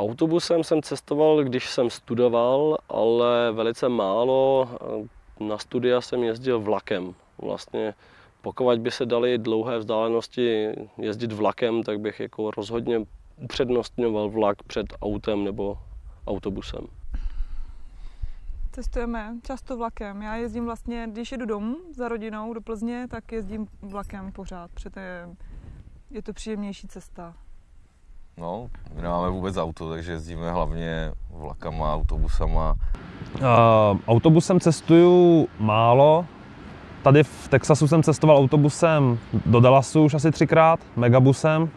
Autobusem jsem cestoval, když jsem studoval, ale velice málo. Na studia jsem jezdil vlakem. Vlastně pokud by se dali dlouhé vzdálenosti jezdit vlakem, tak bych jako rozhodně upřednostňoval vlak před autem nebo autobusem. Cestujeme často vlakem. Já jezdím vlastně, když jedu domů za rodinou do Plzně, tak jezdím vlakem pořád, protože je to příjemnější cesta. No, my nemáme vůbec auto, takže jezdíme hlavně vlakama, autobusama. Uh, autobusem cestuju málo. Tady v Texasu jsem cestoval autobusem do Dallasu už asi třikrát, megabusem,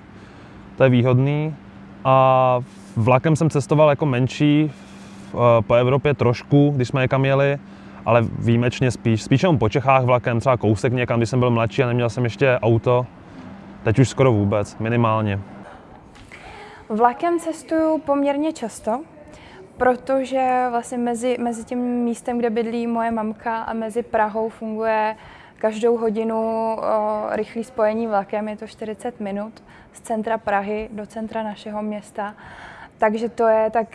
to je výhodný. A vlakem jsem cestoval jako menší po Evropě trošku, když jsme někam jeli, ale výjimečně spíš. Spíš jenom po Čechách vlakem, třeba kousek někam, když jsem byl mladší a neměl jsem ještě auto. Teď už skoro vůbec, minimálně. Vlakem cestuju poměrně často, protože vlastně mezi, mezi tím místem, kde bydlí moje mamka a mezi Prahou funguje každou hodinu o, rychlý spojení vlakem, je to 40 minut z centra Prahy do centra našeho města. Takže to je tak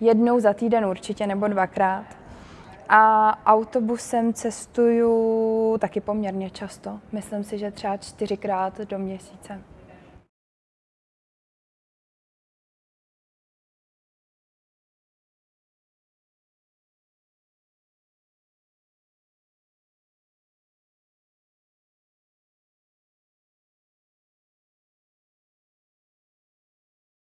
jednou za týden určitě nebo dvakrát. A autobusem cestuju taky poměrně často. Myslím si, že třeba čtyřikrát do měsíce.